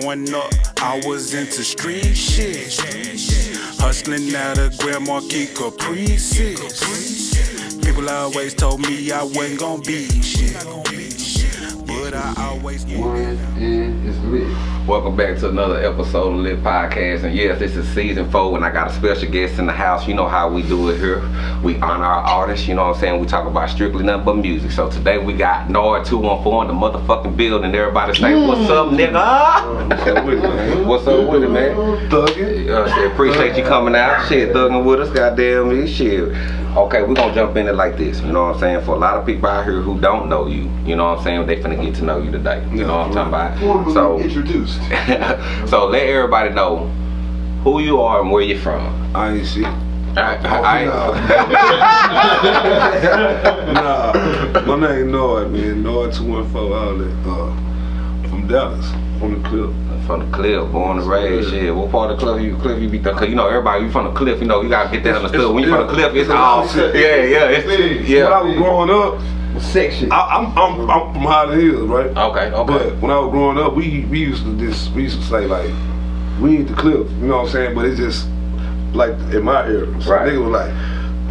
Growing up, I was into street shit. Hustling out of Grand Marquis Caprices. People always told me I wasn't gonna be shit. But I always get One and it's lit. Welcome back to another episode of Lit Podcast. And yes, this is season four, and I got a special guest in the house. You know how we do it here. We honor our artists, you know what I'm saying? We talk about strictly nothing but music. So today we got Nard 214 in the motherfucking building. Everybody say, What's up, nigga? What's up with it, man? What's up with it, man? Thuggin'. Uh, shit, appreciate you coming out. Shit, thugging with us, goddamn me. Shit. Okay, we're gonna jump in it like this. You know what I'm saying? For a lot of people out here who don't know you, you know what I'm saying? They finna get to know you today. You know what I'm talking about? So, introduced. so let everybody know who you are and where you're from. I ain't shit. I, I, nah, my name is Nard, man. Nard 214 outlet. Uh, from Dallas, from the clip. from the cliff, born and raised. Shit, what part of the cliff you cliff you be? Cause you know everybody you from the cliff. You know you gotta get that understood. When you from the cliff, it's all yeah, yeah, it's, When I was growing up, section. I, I'm, I'm I'm from Highland Hills, right? Okay, okay. But when I was growing up, we we used to this we used to say like we ain't the cliff, you know what I'm saying? But it's just like in my area. So Right. nigga was like,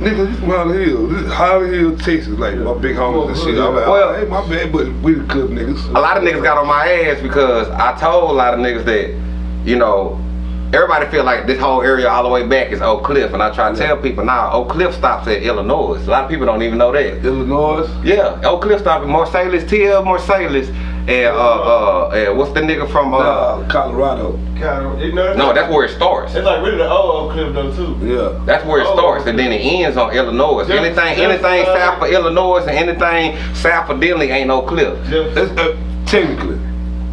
nigga, you from Highland Hills, this is Highland Hills, Texas, like my big homies and shit. I'm like, Well- well, hey, my bad, but we the cliff niggas. a lot of niggas got on my ass because I told a lot of niggas that, you know, everybody feel like this whole area all the way back is Oak Cliff, and I try to tell people now Oak Cliff stops at Illinois. A lot of people don't even know that. Illinois. Yeah, Oak Cliff stops at Marsalis, TL Marsalis, and uh uh, and what's the nigga from uh? Uh, Colorado. Kind of, you know, No, that's where it starts. It's like really the old Oak Cliff though too. Yeah. That's where it Oh, starts, and then it ends on Illinois. Just- anything, just, anything uh, south of Illinois and anything south of Denley ain't no cliff. Just, uh, technically.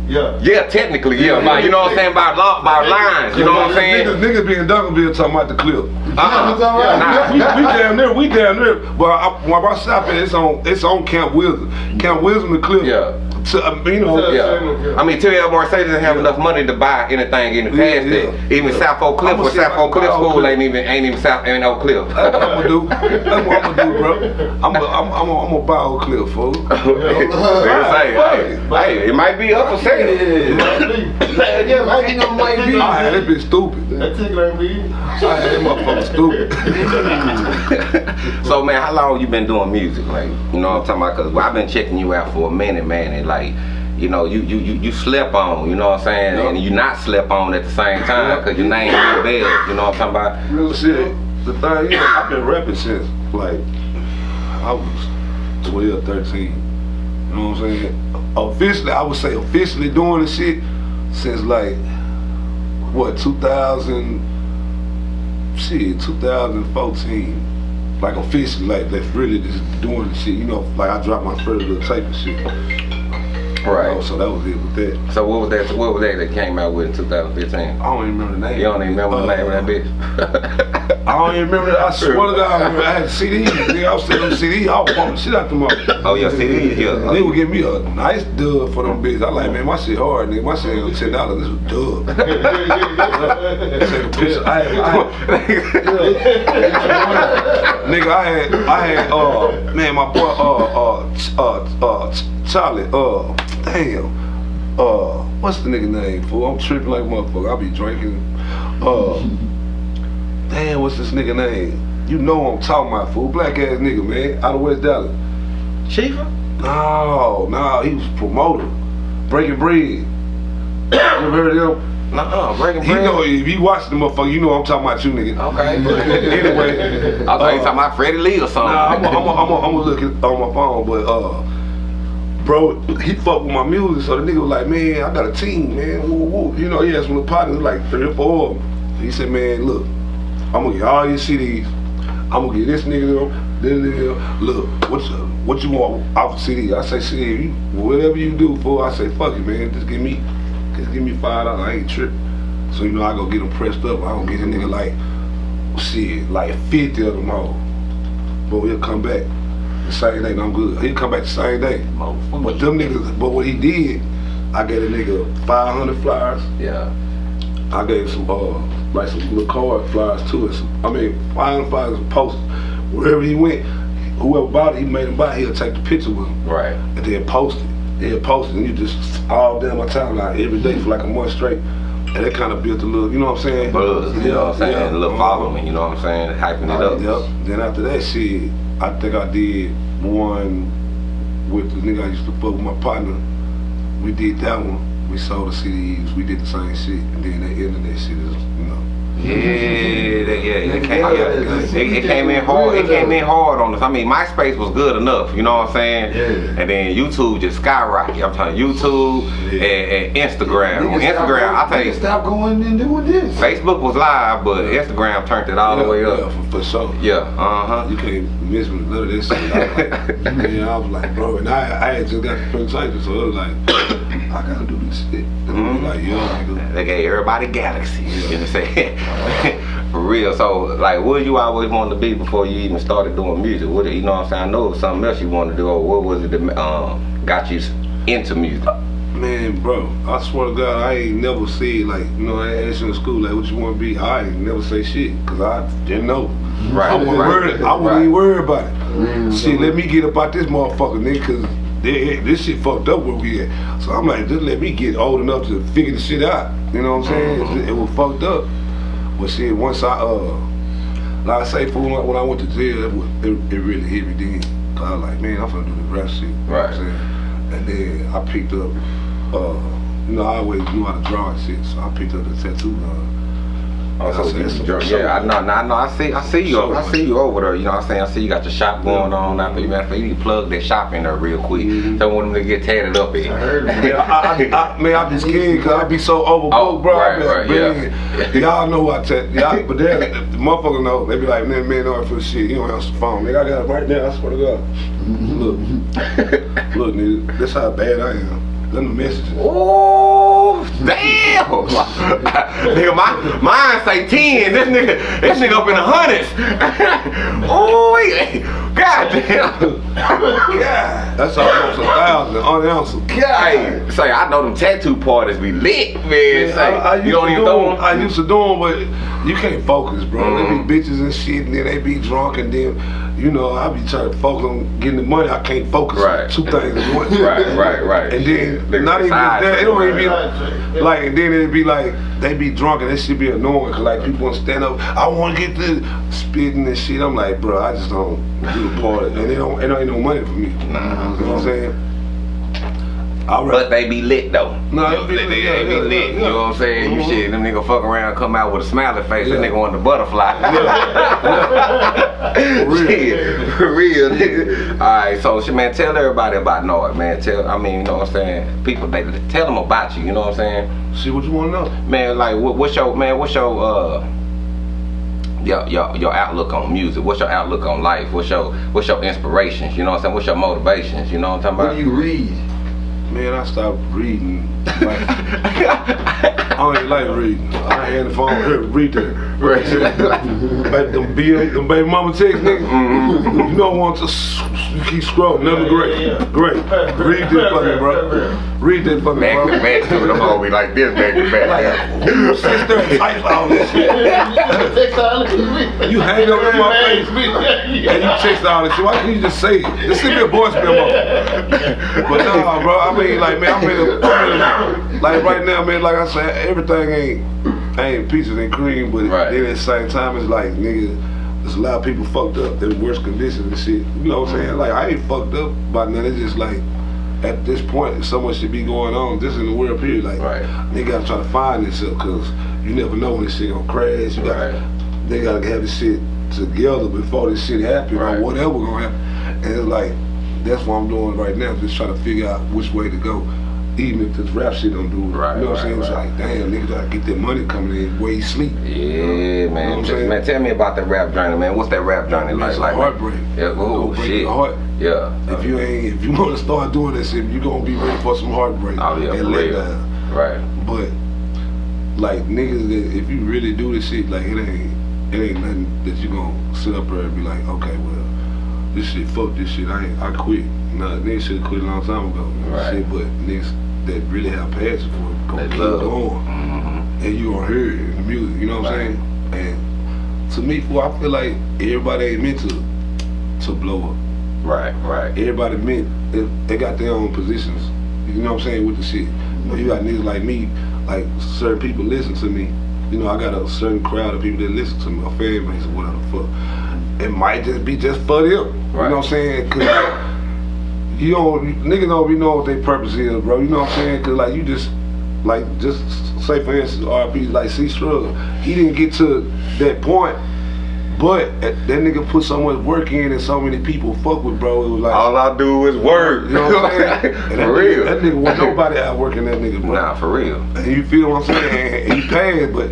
Yeah. Yeah, technically, yeah, by, you know what I'm saying, by law, by lines, you know what I'm saying? Niggas, niggas being Duncanville talking about the clip. Uh-uh. Nah. we, we down there, we down there. But I, when I stop at, it's on, it's on Camp Wisdom. Camp Wisdom, the clip. Yeah. To, uh, you know, Yeah, I mean, TL Marsalis doesn't have Yeah. enough money to buy anything in the past yeah, that. Even yeah. South Oak Cliff, I'ma where South Oak Cliff School ain't even ain't even South ain't Oak Cliff. That's what I'm gonna do. That's what I'm gonna do, bro. I'm gonna, I'm, I'm, I'm gonna buy a clip, fool. hey, hey, hey, it might be up for sale. Yeah, might be no might be. I had that bitch stupid. That ticket ain't be. I had that motherfucker stupid. so man, how long you been doing music? Like, you know what I'm talking about? Cause I've been checking you out for a minute, man, and like, you know, you you you, you slept on, you know what I'm saying, Yeah. and you not slept on at the same time, cause your name real bad, you know what I'm talking about? Real shit. The thing is, I've been rapping since like I was 12, 13. You know what I'm saying? Officially, I would say officially doing the shit since like what 2000 shit 2014. Like officially, like that's really just doing the shit. You know, like I dropped my first little tape and shit. Right. Oh, so that was it with that. So what was that? What was that that came out with in 2015? I don't even remember the name. You don't even remember the Uh, name of that bitch? I don't even remember that. I swear to God, I, had CDs. Nigga, I was selling CDs. I was pumping shit out them motherfuckers. oh yeah, CD here. They would give me a nice dub for them bitches. I like, man, my shit hard, nigga. My shit was ten dollars. This was dub. Take a picture. I had, I had, nigga, I had, I had, uh, man, my boy, uh, uh, uh, uh, Ch- Charlie, uh, damn, uh, what's the nigga name? Fool, I'm tripping like motherfucker. I be drinking, uh, damn, what's this nigga name? You know I'm talking about, fool. Black ass nigga, man, out of West Dallas. Chifa? No, no, he was a promoter. Breaking Bread. You ever heard of him? Nuh-uh, breaking He bread. know if you watch the motherfucker, you know I'm talking about you, nigga. Okay. anyway, I thought you talking about Freddie Lee or something. Nah, I'm gonna look it on my phone, but uh, bro, he fucked with my music, so the nigga was like, man, I got a team, man. Woo, woo. You know, he had some little partners, like three or four of them. He said, man, look, I'm gonna get all your CDs. I'm gonna get this nigga them, this nigga. Look, what you, what you want off the CD? I say, you, whatever you do fool. I say, fuck it, man. Just give me, just give me five dollars. I ain't tripping. So you know, I go get them pressed up. I don't get a nigga like, shit, like 50 of them all. But he'll come back the same day and I'm good. He'll come back the same day. But them niggas, but what he did, I gave a nigga 500 flyers. Yeah. I gave some, uh, like some little card flyers too. And some, I mean, 500 flyers and posters. Wherever he went, whoever bought it, he made him buy, he'll take the picture with him Right. and then post it. They'll post it and you just all down my timeline every day for like a month straight. And that kind of built a little, you know what I'm saying? Buzz, you know what I'm saying? Yeah, a little following, you know what I'm saying? Hyping it up. Yep. Then after that shit, I think I did one with the nigga I used to fuck with my partner. We did that one. We sold the CDs. We did the same shit. And then that internet shit is, you know. Yeah, that, yeah, it came, Yeah, yeah, it, it came in hard. It came in hard on us. I mean, MySpace was good enough, you know what I'm saying? Yeah. And then YouTube just skyrocketed. I'm telling you, YouTube Yeah. and, and Instagram. On Instagram, going- I tell you, Stop going and doing this. Facebook was live, but Instagram turned it all the yeah, way Yeah, up. for, for sure. Yeah, uh huh. You can't miss with none of this shit. I was like, yeah, I was like, bro, and I, I had just got the presentation, so it was like, I gotta They gave everybody galaxies, you know what I'm saying? For real. So, like, what you always wanted to be before you even started doing music? What, you know what I'm saying? I know it was something else you wanted to do, or what was it that um, got you into music? Man, bro, I swear to God, I ain't never said like, you know, I asked you in school like, what you want to be? I ain't never say shit, cause I didn't know. Right, I wasn't right, worried. I wasn't right. even worried about it. Mm, Shit, let me get up out this motherfucker, nigga, cause they, this shit fucked up where we at. So I'm like, just let me get old enough to figure the shit out. You know what I'm saying? Mm-hmm. It, it was fucked up. But shit, once I uh, like I say, fool, when I went to jail, it, was, it, it really hit me then. 'Cause I was like, man, I'm finna do the rap shit. You know what I'm Right. And then I picked up, uh, you know, I always knew how to draw and shit, so I picked up the tattoo gun. Oh, so I so- so- yeah, I know, I know, I see, I see you, So- I see you over there. You know what I'm saying? I see you got your shop going on there. You matter you need to plug that shop in there real quick. Mm-hmm. Don't want them to get tatted up in. I heard. Man, I, I, I, man, I be scared because I be so oh, overbooked, Oh, bro. Right, right, man, yeah. Y'all know I tell y'all, but then the motherfucker know. They be like, man, man, no for shit. You don't answer the phone. Nigga, I got it right now. I swear to God. Look, look, nigga, that's how bad I am. Let me the messages. Damn! nigga, my mine say ten. This nigga, this nigga up in the hundreds. oh, wait, god damn. God, that's almost a thousand unanswered. Hey, say I know them tattoo parties be lit, man. Say, I, I used you don't to even do throw 'em- them. I used to do them, but you can't focus, bro. Mhm. They be bitches and shit, and then they be drunk, and then, you know, I be trying to focus on getting the money. I can't focus Right. on two things at once. Right, right, right. And then, not even that, it don't even be like, like, and then it'd be like, they be drunk, and that shit be annoying, cause like people want to stand up, I want to get the spitting and shit. I'm like, bro, I just don't do the part, and it don't, it ain't no money for me. Nah. You know what I'm saying? I But they be lit though. No, You know, be they, lit, they, yeah, be yeah, lit. yeah, You know what I'm saying? You Mhm. shit, them nigga fuck around, come out with a smiley face. That nigga want the butterfly. For real. Shit, for real, nigga. All right, so shit, man, tell everybody about Nard, man. Tell, I mean, you know what I'm saying? People, they tell them about you. You know what I'm saying? See what you want to know. Man, like, what, what's your man? What's your uh? Your, your, your outlook on music, what's your outlook on life, what's your what's your inspirations, you know what I'm saying, what's your motivations, you know what I'm talking about? What about? do you read? Man, I stopped reading. Like, I don't even like reading. I ain't the phone here read that. Right. Like them, B, them baby mama text, nigga. Mm-hmm. You don't want to you keep scrolling. Never great. Great. Read this me, bro. Read this for me, Back to back to it. I'm always like this, back to back. Sits there and types all this shit? You hang up in my face. And you text all this shit. Why can't you just say it? Just send me a voice memo. But nah, bro. I mean, like, man, I'm in, a, I'm in a, like right now, man. Like I said, everything ain't ain't peaches and cream, but Right. then at the same time, it's like, nigga, there's a lot of people fucked up. They're in worse conditions and shit. You know what I'm saying? Like, I ain't fucked up by nothing. It's just like. At this point, so much should be going on. This in the world period, like Right. they gotta try to find themselves, cause you never know when this shit gonna crash. You gotta, Right. they gotta have this shit together before this shit happen Right. or whatever gonna happen. And it's like that's what I'm doing right now, just trying to figure out which way to go. Even if this rap shit don't do it. Right, you know what I'm saying? right, It's right. like, damn, nigga gotta get that money coming in where he sleep. Yeah, You know man. what I'm saying? man, tell me about that rap journey, man. What's that rap journey like? it's like heartbreak. Yeah, oh break shit. heart. Yeah. If you ain't, if you want to start doing that shit, you gonna be ready for some heartbreak Oh yeah, and let down. Right. But like niggas, if you really do this shit, like it ain't, it ain't nothing that you gonna sit up there and be like, okay, well, this shit, fuck this shit, I ain't, I quit. Nah, niggas should have quit a long time ago. Right. Shit, but niggas that really have passion for it, gonna keep going, Mm-hmm. and you gonna hear it in the music. You know what Right. I'm saying? And to me, fool, I feel like everybody ain't meant to to blow up. Right. Right. Everybody meant they, they got their own positions You know what I'm saying with the shit. But you got niggas like me, like certain people listen to me. You know, I got a certain crowd of people that listen to me, a fan base or whatever the fuck. It might just be just for them. You know what I'm saying? You don't niggas don't really know what their purpose is, bro. You know what I'm saying? Cause like you just like just say for instance, RP like C Struggle, he didn't get to that point, but that nigga put so much work in and so many people fuck with, bro. It was like All I do is work. you know what I'm saying? And that for real. Nigga, that nigga wasn't nobody out working that nigga, bro. Nah, for real. And you feel what I'm saying? And he passed, but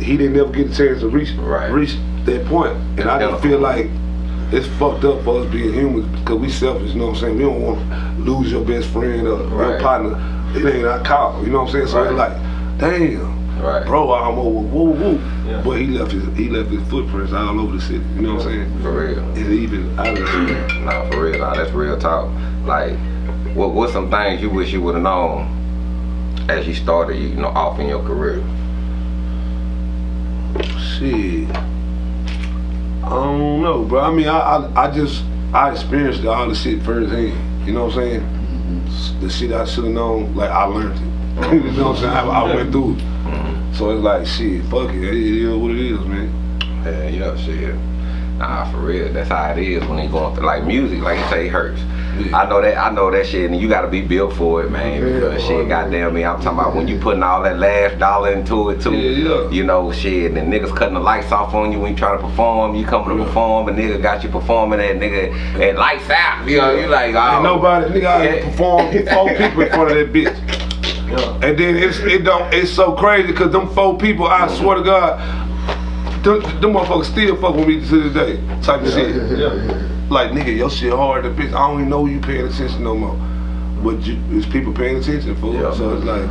he didn't ever get a chance to reach Right. reach that point. And I just feel like it's fucked up for us being humans because we selfish, you know what I'm saying? We don't want to lose your best friend or Right. your partner. It ain't our call, you know what I'm saying? So it's Right. like, damn. Right. Bro, I'm over woo woo. Yeah. But he left his he left his footprints all over the city. You know what I'm saying? For real. And even out of the city. Nah, for real. Nah, that's real talk. Like, what what's some things you wish you would have known as you started, you know, off in your career? Shit. I don't know, bro. I mean, I, I, I just, I experienced all the shit firsthand. You know what I'm saying? S- The shit I should have known, like, I learned it. you know what I'm saying? I, I went through it. Mm-hmm. So it's like, shit, fuck it. It is what it is, man. Yeah, you know, shit. Nah, for real. That's how it is when they going through like music, like you say, it hurts. Yeah. I know that. I know that shit, and you got to be built for it, man. Yeah, because shit, goddamn me, I'm talking about when you putting all that last dollar into it too. Yeah. You know, shit, and niggas cutting the lights off on you when you trying to perform. You coming to perform, and nigga got you performing that nigga and lights out. You know, you like, oh, Ain't nobody, nigga, I Yeah. performed four people in front of that bitch. And then it's it don't it's so crazy because them four people, I swear to God, them, them motherfuckers still fuck with me to this day. Type of shit. Yeah. Like nigga, your shit hard. to bitch, I don't even know you paying attention no more. But you, it's people paying attention for Yeah. So it's like,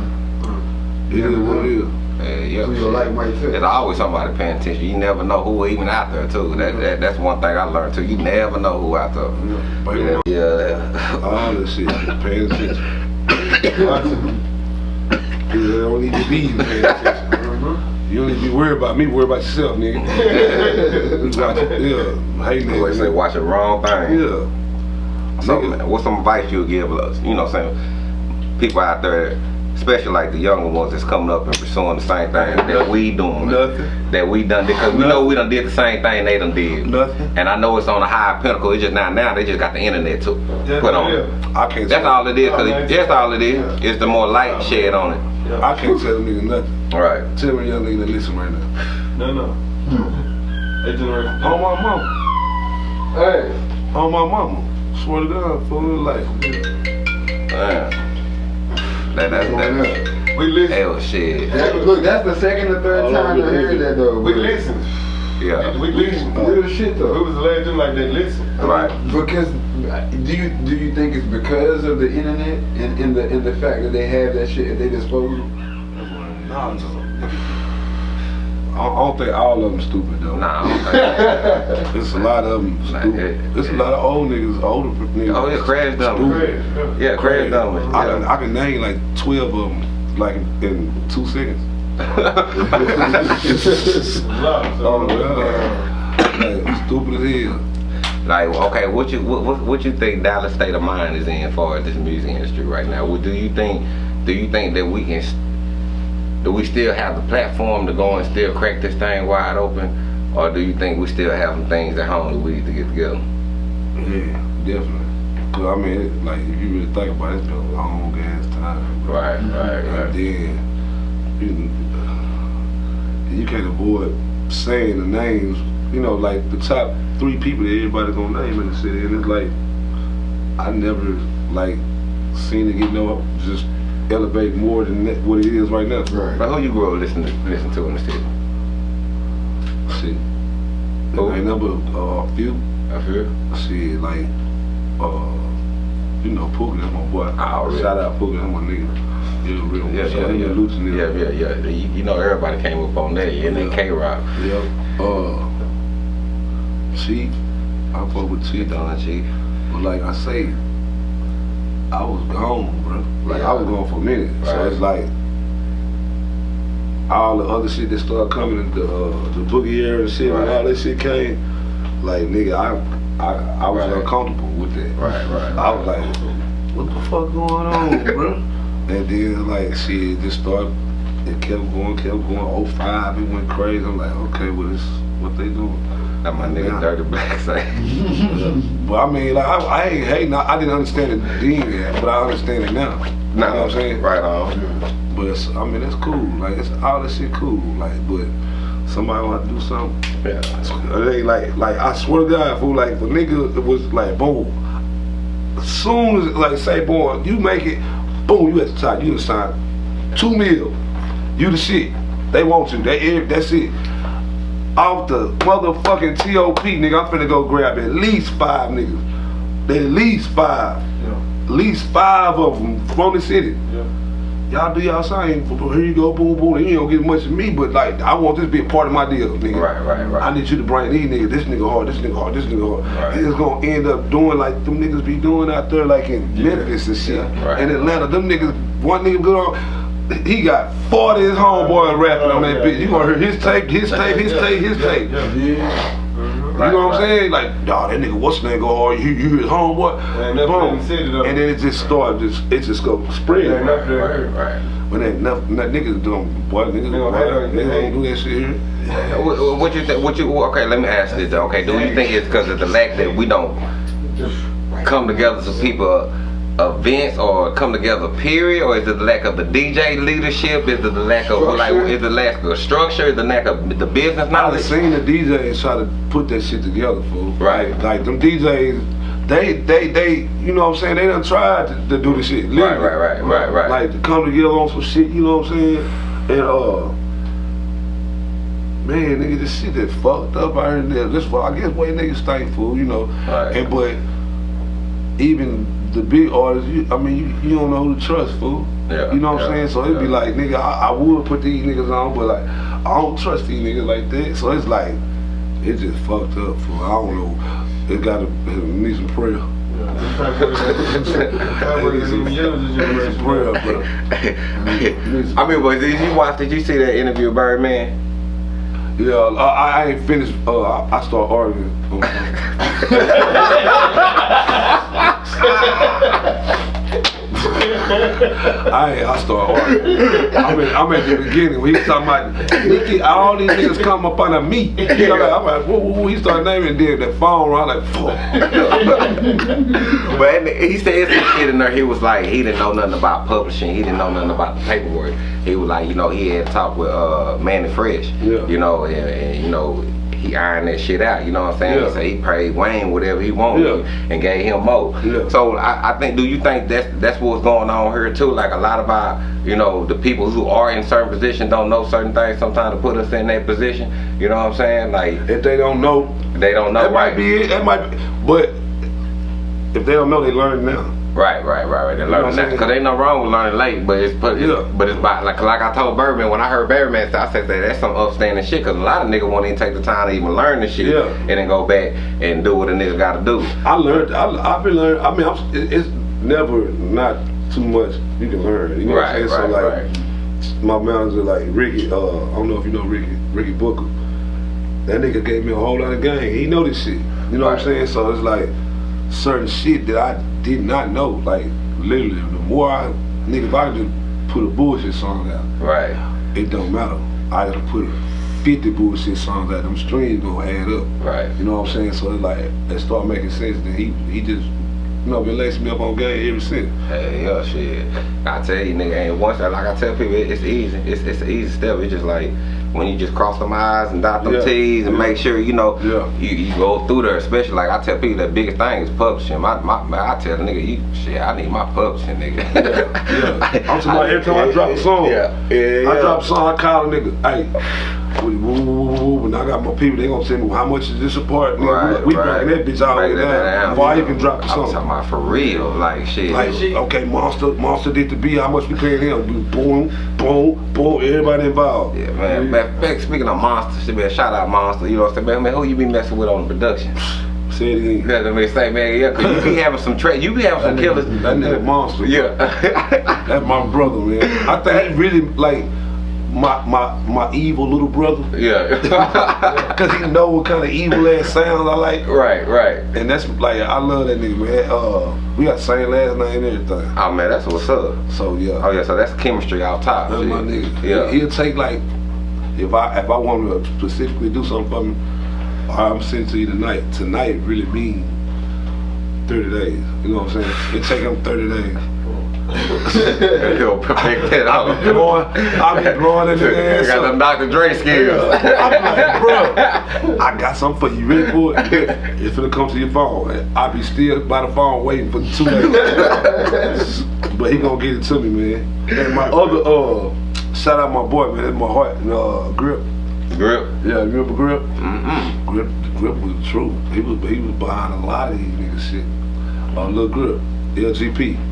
it is what it is. Yeah, yeah. Who you shit. like Mike Tyson? There's always somebody paying attention. You never know who even out there too. That, that that's one thing I learned too. You never know who out there. But Yeah, yeah. all this shit, paying attention. You don't need to be paying attention. You don't need to be worried about me. Worry about yourself, nigga. Watch yeah, hey I always say watch the wrong thing. Yeah. So, Nigga. what's some advice you would give us? You know what I'm saying? People out there, especially like the younger ones that's coming up and pursuing the same thing that we doing. Nothing. That we done because we know we done did the same thing they done did. Nothing. And I know it's on a high pinnacle. It's just not now. They just got the internet to Yeah, put on. yeah. I can't. That's tell, all it is. Cause man. that's all it is. It's the more light shed on it. Yeah. I can't tell them niggas nothing. All right. Tell me young nigga that listen right now. No, no. They generation. On my mama. Hey, On my mama. Swear to God, for real life. Damn. That, that, going that, up. We listen. hell shit. That- look, that's the second or third All time I over the heard that though. We but- listen. Yeah. We listen. Real shit We though. was the last gen like that. Listen. Right. Because uh, do you do you think it's because of the internet and in the in the fact that they have that shit at their disposal? Nah, no. I don't think all of them stupid though. Nah, I don't think There's a lot of them stupid. yeah, There's a lot of old niggas, older niggas. Oh, yeah, crash dumb. Stupid. Yeah, crash dumb. I can, Yeah. I can name like 12 of them, like in two seconds. Oh, uh, God. Like, stupid as hell. Like, okay, what you what, what, what you think Dallas state of mind is in for this music industry right now? What do you think? Do you think that we can? Do we still have the platform to go and still crack this thing wide open, or do you think we still have some things at home that we need to get together? Yeah, definitely. Cause I mean, it, like if you really think about it, it's been a long ass time. bro. Right, right, And right. then you, uh, you can't avoid saying the names. You know, like the top three people that everybody's gonna name in the city, and it's like I never like seen it get no just elevate more than that, what it is right now. Right. But who you grow up listening to, listen to in the city? Shit. Who? Ain't number uh, a few. I feel. Shit, like, uh, you know, Pookie, that's my boy. Oh, really? Shout out Pookie, that's my nigga. Yeah, real. Yeah, yeah, yeah. and Yeah, yeah, yeah. You, you know, everybody came up on that. Yeah, and then K Rock. Yep. Uh, Chief, I fuck with Chief. Don Chief. But like I say, I was gone, bro. Like I was gone for a minute. So it's like all the other shit that started coming, the uh, the boogie era and shit, Right. all that shit came, like nigga, I I, I was Right. uncomfortable with that. Right, right. I was like, what the fuck going on, bro? And then like shit just started. It kept going, kept going. 05, it went crazy. I'm like, okay, well, this what they doing. That my nigga. Dirty Black say. But I mean, like, I, I ain't hating. I, I didn't understand it then, but I understand it now. You know what I'm saying? Right on. But it's, I mean, it's cool. Like, it's all this shit cool. Like, but somebody want to do something. Yeah. Ain't like, like I swear to God, fool. Like, the nigga it was like, boom. As soon as, like, say, boy, you make it, boom, you at the top. You the sign two mil. You the shit. They want you. They, that's it. Off the motherfucking TOP, nigga, I'm finna go grab at least five niggas. At least five. Yeah. At least five of them from the city. Yeah. Y'all do y'all sign. Here you go, boom, boom. You don't get much of me, but like, I want this to be a part of my deal, nigga. Right, right, right. I need you to bring these niggas. This nigga hard. This nigga hard. This nigga hard. Right. And it's gonna end up doing like them niggas be doing out there, like in Yeah. Memphis and shit. Yeah, right. In Atlanta, them niggas. One nigga good on. He got 40 his homeboy rapping on that Yeah, bitch. You gonna hear his tape, his tape, his tape, his yeah, tape. Yeah. Yeah. Mhm. You Right, know what I'm saying? Like, dawg, that nigga, what's name go hard? You, you his homeboy? Ain't Boom. in the city, though. And then it just started, just it just go spread. Ain't nothing there. Right, right. But ain't nothing, that niggas don't, boy, niggas, They boy, gonna hate on you. niggas don't do that shit here. What, what- what you think? What you? Okay, let me ask this. though, Okay, do you think it's because of the lack that we don't come together as a people events or come together period or is it the lack of the DJ leadership is it the lack of like Structure. is it the lack of structure is the lack of the business knowledge seen the DJs try to put that shit together, fool. Right. Like, like them DJs, they, they, they, you know what I'm saying? They done tried to, to do the shit. right right right right right Like to come together on some shit, you know what I'm saying? And uh, man, nigga, this shit that fucked up out here. This, I guess, way niggas think, fool, you know. Right. And but even the big artists, you, I mean, you, you don't know who to trust, fool. Yeah, You know what yeah, I'm saying? So it'd be like, nigga, I, I would put these niggas on, but like, I don't trust these niggas like that. So it's like, it just fucked up, fool. I don't know. It gotta it need some prayer. Yeah. Just try to put it in- try to put it in the younger Need some generation. prayer, bro. I mean, but did you watch? Did you see that interview with Birdman? Yeah, I, I ain't finished. Uh, I, I start arguing. I ain't, I start arguing. I'm, in, I'm at the beginning when he's talking about Nikki, all these niggas come up under me. You know, like, I'm like, whoa, whoa, whoa. He started naming then that phone around like, fuck. But he said some shit in there. He was like, he didn't know nothing about publishing. He didn't know nothing about the paperwork. He was like, you know, he had talked with uh, Mannie Fresh. Yeah. You know, and, and you know, he ironed that shit out. You know what I'm saying? Yeah. He said he paid Wayne whatever he wanted Yeah. and gave him more. Yeah. So I, I think, do you think that's that's what's going on here too? Like a lot of our, you know, the people who are in certain positions don't know certain things. Sometimes to put us in that position. You know what I'm saying? Like If they don't know, they don't know. that right. might be it. That might be, but if they don't know, they learn now. Right, right, right, right. They learn I'm that because ain't no wrong with learning late, but it's but it's, Yeah. but it's by like like I told Birdman when I heard Birdman, say, I said that that's some upstanding shit because a lot of niggas won't even take the time to even learn the shit Yeah. and then go back and do what a nigga got to do. I learned. I, I've been learning. I mean, I'm, it- it's never not too much you can learn. You know Right, what I'm saying? right, so like, my manager, like Ricky. Uh, I don't know if you know Ricky. Ricky Booker. That nigga gave me a whole lot of game. He know this shit. You know what I'm saying? So it's like certain shit that I did not know. Like literally, the more I nigga, if I just put a bullshit song out, Right, it don't matter. I gotta put 50 bullshit songs out. Them streams gonna add up. right. You know what I'm saying? So it's like it start making sense. Then he he just you know been lacing me up on game ever since. Hey, yeah, shit. I tell you, nigga, ain't once like I tell people, it's easy. It's it's an easy step. It's just like when you just cross them I's and dot them Yeah, T's and yeah. make sure you know Yeah. you, you go through there. Especially like I tell people, the biggest thing is publishing. My my, my I tell the nigga, you shit, I need my publishing, nigga. Yeah. I'm talking about every time I drop a song. Yeah, yeah, I yeah. drop a song, I call a nigga, hey, woo, woo, woo, woo, woo. when I got my people, they gonna tell me how much is this a part? Nigga, Right, we we right. breaking that bitch all the way Breaking that down down. before I even drop the I'm talking about for real, like shit. Like, okay, Monster, Monster did the beat, how much we paying him? We Boom, boom, boom, everybody involved. Yeah, man. Matter of fact, Speaking of monsters, shit, man, shout out monster. You know what I'm saying, man? man who you be messing with on the production? Say it again. That's what I say, man. Yeah, cause you be having some tra- you be having some killers. That nigga monster. Yeah. That's my brother, man. I think he really like my my my evil little brother. Yeah. Cause he know what kind of evil ass sounds I like. right, right. And that's like I love that nigga, man. Uh, we got the same last name and everything. Oh man, that's what's up. So yeah. Oh yeah, so that's chemistry out top. That's my nigga. Yeah. He'll take like if I if I want to specifically do something for me, I'm sending to you tonight. Tonight really mean thirty days. You know what I'm saying? It take him thirty days. He'll perfect that I'll be blowing, I'll be blowing in the ass. Got them Dr. Dre skills. I'm like, bro, I got something for you. Ready for it? It's gonna come to your phone. I'll be still by the phone waiting for the two minutes. but he gonna get it to me, man. And my other, uh, shout out my boy, man. That's my heart. Uh, Grip. Grip. Yeah, you remember Grip? Mm-mm. Grip, Grip was the truth. He was, he was behind a lot of these niggas shit. Uh, Lil Grip, LGP.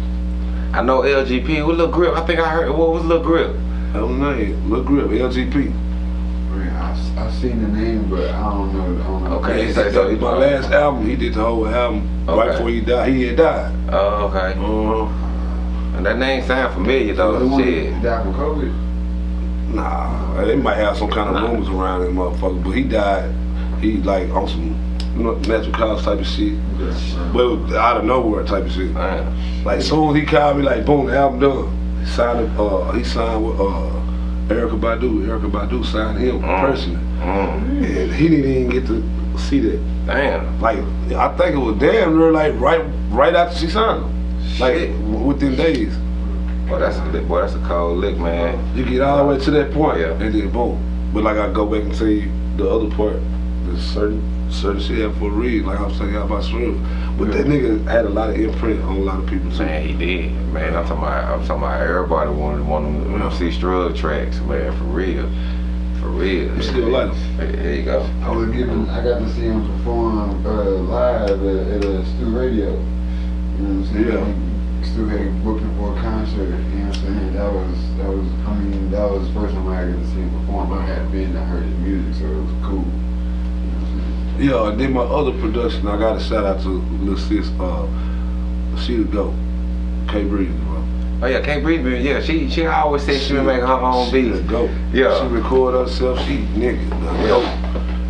I know LGP. What little grip? I think I heard. What was little grip? I don't know. Lil Grip, LGP. Man, I, I seen the name, but I don't know. I don't know. Okay. Yeah, so- so- my last album, he did the whole album right before he died. He had died. Oh, okay. Uh-huh. And that name sound familiar So the though. one Shit. that died from COVID. Nah, they might have some kind of rumors around that motherfucker, but he died. He like on some you know, natural cause type of shit, but out of nowhere type of shit. Man. Like soon as he called me, like boom, the album done. He signed. Uh, he signed with uh, Erykah Badu. Erykah Badu signed him Mm. personally, Mm. and he didn't even get to see that. Damn. Like I think it was damn near like right right after she signed him, like Shit. w- within days. Boy, that's a. Boy, that's a cold lick, man. You get all the way to that point, Yeah. and then boom. But like I go back and tell you the other part, there's certain certain shit happened for a reason. Like I'm saying about Swift, but that nigga had a lot of imprint on a lot of people too. Man, he did. Man, I'm talking about. I'm talking about everybody wanted wanted to Yeah. see Strug tracks, man. For real. For real. You still like him? There there you go. I was given. I got to see him perform uh, live at, at a Stu Radio. You know what I'm saying? Yeah. Stu had booked him for a concert. You know what I'm saying? That was that was. I mean, that was the first time I got to see him perform. I had been. I heard his music, so it was cool. Yeah, and then my other production, I got a shout out to Lil Sis, uh, she the go, K Breeze, bro. Oh yeah, can't breathe. Yeah, she she always said she been making her own She beats. the go. Yeah. She record herself, she nigga, the.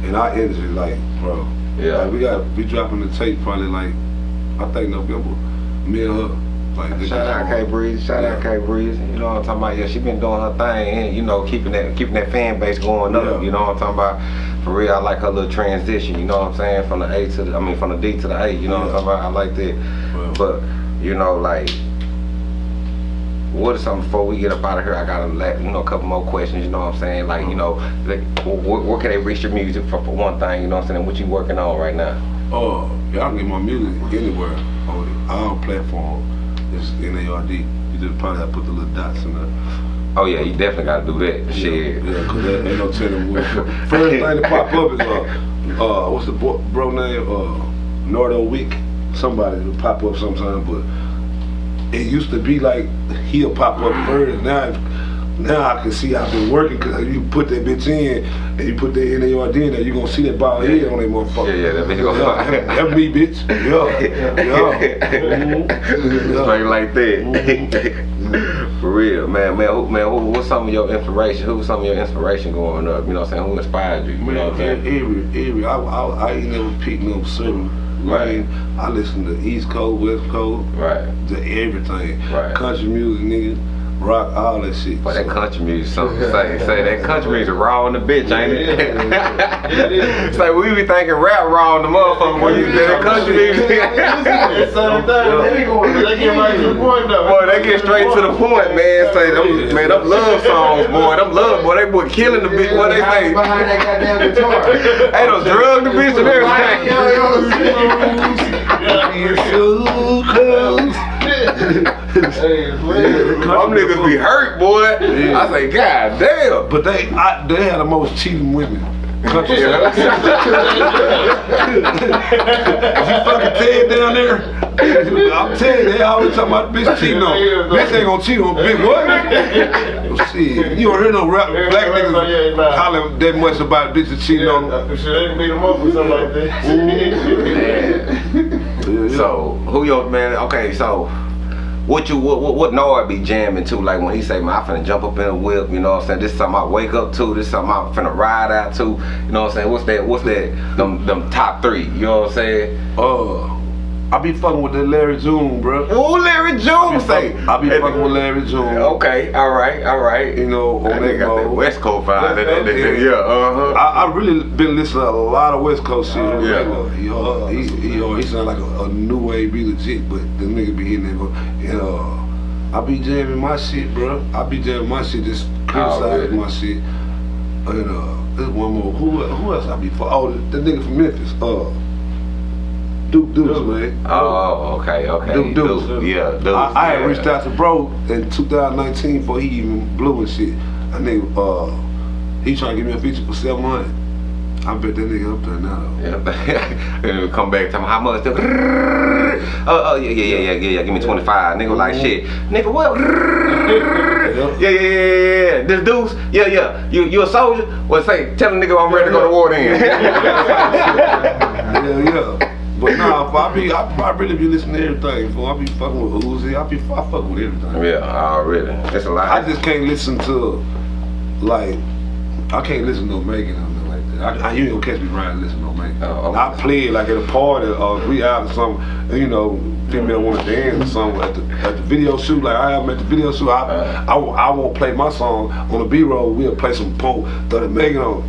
And our energy, like, bro. Yeah. Like, we got, we dropping the tape probably like, I think November. Me and her, like, Shout out K Breeze, shout out K Breeze. You know what I'm talking about? Yeah, she been doing her thing and you know, keeping that keeping that fan base going up. Yeah. You know what I'm talking about? For real, I like her little transition, you know what I'm saying? From the A to the I mean from the D to the A, you know what I'm talking about? I like that. Well. But, you know, like what is something before we get up out of here? I got a you know a couple more questions. You know what I'm saying? Like you uh-huh. know, like, where, where can they reach your music for, for one thing? You know what I'm saying? What you working on right now? Oh, y'all can get my music anywhere on all platforms. N-A-R-D. You just probably have to put the little dots in there. Oh yeah, you definitely got to do that. Shit. Yeah, cause there ain't no telling what. First thing to pop up is uh, uh, what's the bro, bro name? Uh, Nardo Wick. Somebody will pop up sometime, but it used to be like he'll pop up first. Now, now I can see I've been working because you put that bitch in and you put that NARD in there, you gonna see that ball head on that motherfucker. Yeah, yeah, that bitch gonna- Yeah, that me, bitch. Yeah, yeah. Yeah. Straight like that. Mm-hmm. For real, man, man, who, man, who, what's some of your inspiration? Who was some of your inspiration growing up? You know what I'm saying? Who inspired you? You Man, know what I'm saying? every, every, I, I, I ain't never picked no certain Right. I listen to East Coast, West Coast, Right. to everything. Right. Country music, nigga, rock, all that shit. But that country music, something to say, say that country music raw in the bitch, ain't it? it is. it's like we be thinking rap raw in the motherfucker when you say that country music. Same thing. They they get right to the point though. Boy, they get straight to the point, man. Say them, man, them love songs, boy. Them love, boy. They boy killing the bitch. What they say? behind that goddamn guitar. Hey, those drug the bitch and everything. It's so close. Hey. Them niggas be hurt, boy. I say, God damn. But they, I, they had the most cheating women. Country. Yeah. you fucking Ted down there? I'm telling you, they always talking about bitch cheating on. Bitch ain't gonna cheat on bitch. What? Oh, shit, you don't hear no rap, black niggas hollering that much about bitches cheating on them. Should they beat them up or something like that? Man. Yeah, yeah. So, who your man? Okay, so what you what what, what Nard be jamming to? Like when he say, man, I finna jump up in a whip. You know what I'm saying? This is something I wake up to. This is something I'm finna ride out to. You know what I'm saying? What's that? What's that? Them them top three. You know what I'm saying? Uh, I be fucking with the Larry June, bro. Ooh, Larry June say. I be fucking with Larry June. Okay, all right, all right. You know, on That that got that. West Coast vibe. That- that- that- yeah. Yeah, uh huh. I, I really been listening to a lot of West Coast shit. Oh, yeah. He, uh, he, he, uh, he sound like a, a new wave, be legit, but the nigga be hitting it. And uh, I be jamming my shit, bro. I be jamming my shit, just criticizing really? my shit. And uh, there's one more. Who who else I be for? Oh, the, the nigga from Memphis. Uh, Duke Deuce, man. Oh, okay, okay. Duke Deuce. Deuce, Yeah, Deuce. I, I had reached out to bro in 2019 before he even blew and shit. I nigga, uh, he trying to give me a feature for 700. I bet that nigga up there now. Yeah. and come back, tell me how much. Oh, oh, yeah, yeah, yeah, yeah, yeah, yeah. Give me 25. Nigga like shit. Nigga, what? yeah, yeah, yeah, yeah, yeah. This Deuce, yeah, yeah. You you a soldier? Well, say, tell the nigga I'm ready to go to war then. Yeah, yeah. But nah, I be, I, I really be listening to everything. Fool. I be fucking with Uzi. I be, I fuck with everything. yeah, already. That's a lot. I just can't listen to, like, I can't listen to no Megan or nothing like that. I, I, you ain't gonna catch me riding listening to no Megan. Oh, okay. I play it like at a party or we out or something, you know, female want to dance or something at the, at the video shoot. Like I am at the video shoot, I. I, won't- I won't play my song on the B-roll. We'll play some punk, the Megan on.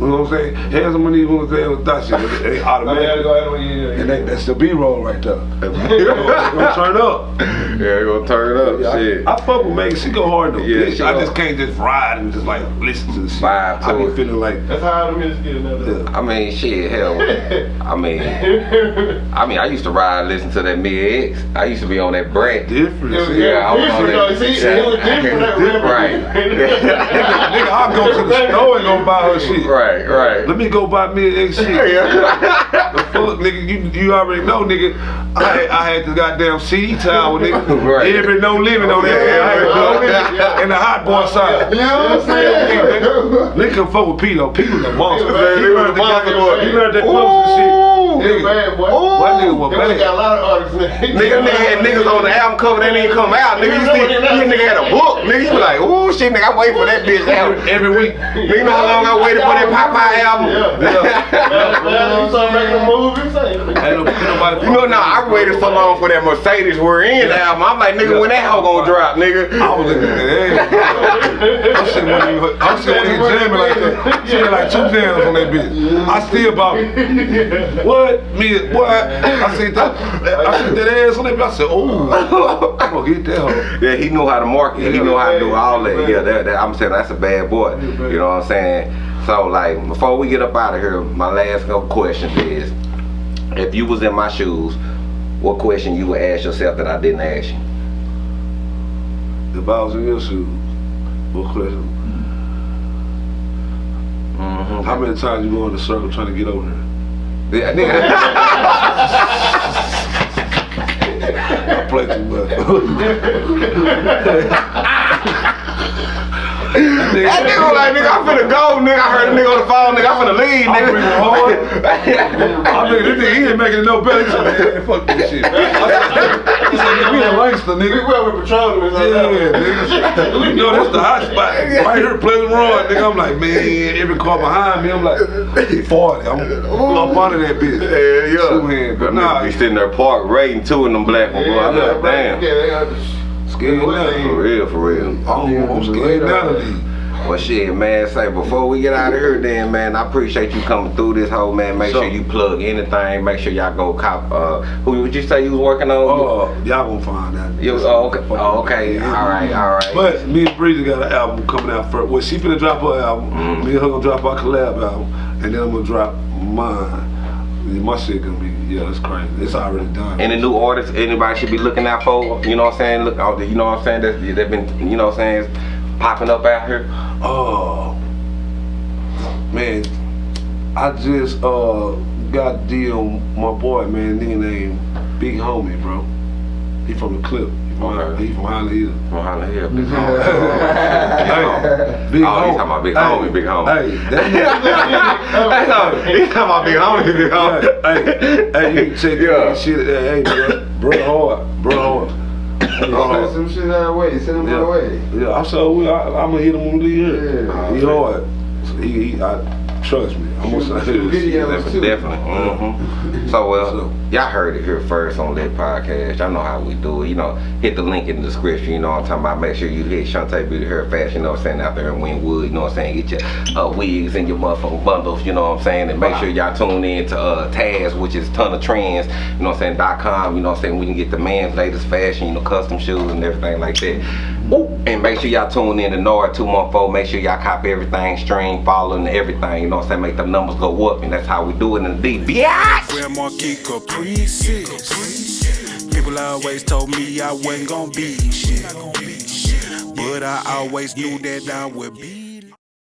You know what I'm saying? Here's some of these ones there with that shit. They automatically. and yeah, yeah. And they, that's the B-roll right there. They gonna turn up. yeah, you gonna turn it up. Yeah, shit. I, I fuck with Megan. She go hard though. Yeah, bitch. I just can't just ride and just like listen to the shit. Vibe to I be feeling like That's how the music get another. I mean, shit, hell. I mean, I mean, I used to ride, listen to that Mid X. I used to be on that Brett. different. It. Yeah, I was on different that. though. See, it was different. That Different. Right. Nigga, I'll go to the store and go buy her shit. right, right. Let me go buy me an X shit. Yeah. The fuck, nigga, you, you already know, nigga. I had, I had the goddamn CD tower, nigga. Right. Every no limit on that. Yeah, I had yeah, no yeah. And the hot boy side. You know what I'm saying? Nigga can fuck with Pete though. Pete was a monster. Man, He he was learned the monster, goddamn- boy. He learned that Ooh. close and shit. Nigga, bad boy. That nigga was They would've got a lot of artists. Nigga, nigga had niggas on the album cover that didn't come out. Nigga, you see, this nigga had a book. Nigga, you be like, ooh, shit, nigga, I'm waiting for that bitch out. Every week. Nigga, you know how long I waited for that Popeye album? Yeah. Man, you start making a movie, say. Ain't no- ain't nobody You know, now I waited so long for that Mercedes we're in album. I'm like, nigga, when that hoe gonna drop, nigga? I was looking at that. I'm sitting when you, I'm sitting when you jamming like that. She had like two jams on that bitch. I still about it. What? Me? What? I said that. I said that ass on that. I said, oh, I'm gonna get that hoe. Yeah, he knew how to market. He knew how to do all that. Yeah, that, that, I'm saying that's a bad boy. You know what I'm saying? So like, before we get up out of here, my last couple questions is, if you was in my shoes, what question you would ask yourself that I didn't ask you? If I was in your shoes, what question? Mm-hmm. How many times you go in the circle trying to get over here? Yeah, nigga. I play too much. That nigga was like, nigga, I'm finna go, nigga. I heard a nigga on the phone, nigga. I'm finna leave, nigga. I'm bringing nigga. hard. I mean, this nigga, he ain't making it no better. He said, man, fuck this shit. I said, he said, nigga, we in Langston, We nigga. went with Patron and Yeah, nigga. You know, that's the hot spot. Right here, Pleasant Road, nigga. I'm like, man, every car behind me, I'm like, 40. I'm up under that bitch. Yeah, yeah. Two hand, but nah, be sitting there parked rating two in them black ones, boy. I'm like, damn. Yeah, they got the scared For real, for real. I'm, I'm scared now of these. Well, shit, man. Say before we get out of here, then, man. I appreciate you coming through this whole man. Make sure Sure. you plug anything. Make sure y'all go cop. Uh, who would you say you was working on? Oh, y'all gonna find that. You was, oh, okay. Oh, okay. All right, all right. But me and Breezy got an album coming out first. Well, she finna drop her album. Mm. Me and her gonna drop our collab album, and then I'm gonna drop mine. And my shit gonna be yeah, it's crazy. It's already done. Any new artists anybody should be looking out for? You know what I'm saying? Look out. You know what I'm saying? That they've been. You know what I'm saying? Popping up out here. Oh man, I just uh got deal my boy man, nigga named Big Homie, bro. He from the clip. He from, Okay. he from Highland Hill. From Highland Hill. Big Hey, Big Oh, Homie. he's talking about Big Homie, Big Homie. Hey, that He's talking about big homie, big homie. hey, hey, you can check Yeah. that shit. Hey, hey, bro, bro hard, bro hard. Hey, Uh, send some shit our way. Send them Yeah. our way. Yeah, I saw. We, I, I'm gonna hit him when we leave. Yeah. He hard. So he, he, I trust me. I'm gonna say Shoot this. videos Definitely. too. definitely. hmm So, well, So- y'all heard it here first on that podcast. Y'all know how we do it. You know, hit the link in the description. You know what I'm talking about. Make sure you hit Shantae Beauty Hair Fashion. You know what I'm saying? Out there in Winwood. You know what I'm saying? Get your uh, wigs and your motherfucking bundles. You know what I'm saying? And make sure y'all tune in to uh, Taz, which is Ton of Trends. You know what I'm saying? Dot com. You know what I'm saying? We can get the man's latest fashion. You know, custom shoes and everything like that. And make sure y'all tune in to Nard 214. Make sure y'all copy everything, stream, follow, and everything. You know what I'm saying? Make the numbers go up. And that's how we do it in the deep. Biatch! Grand Marquis Caprices. People always told me I wasn't gonna be shit. But I always knew that I would be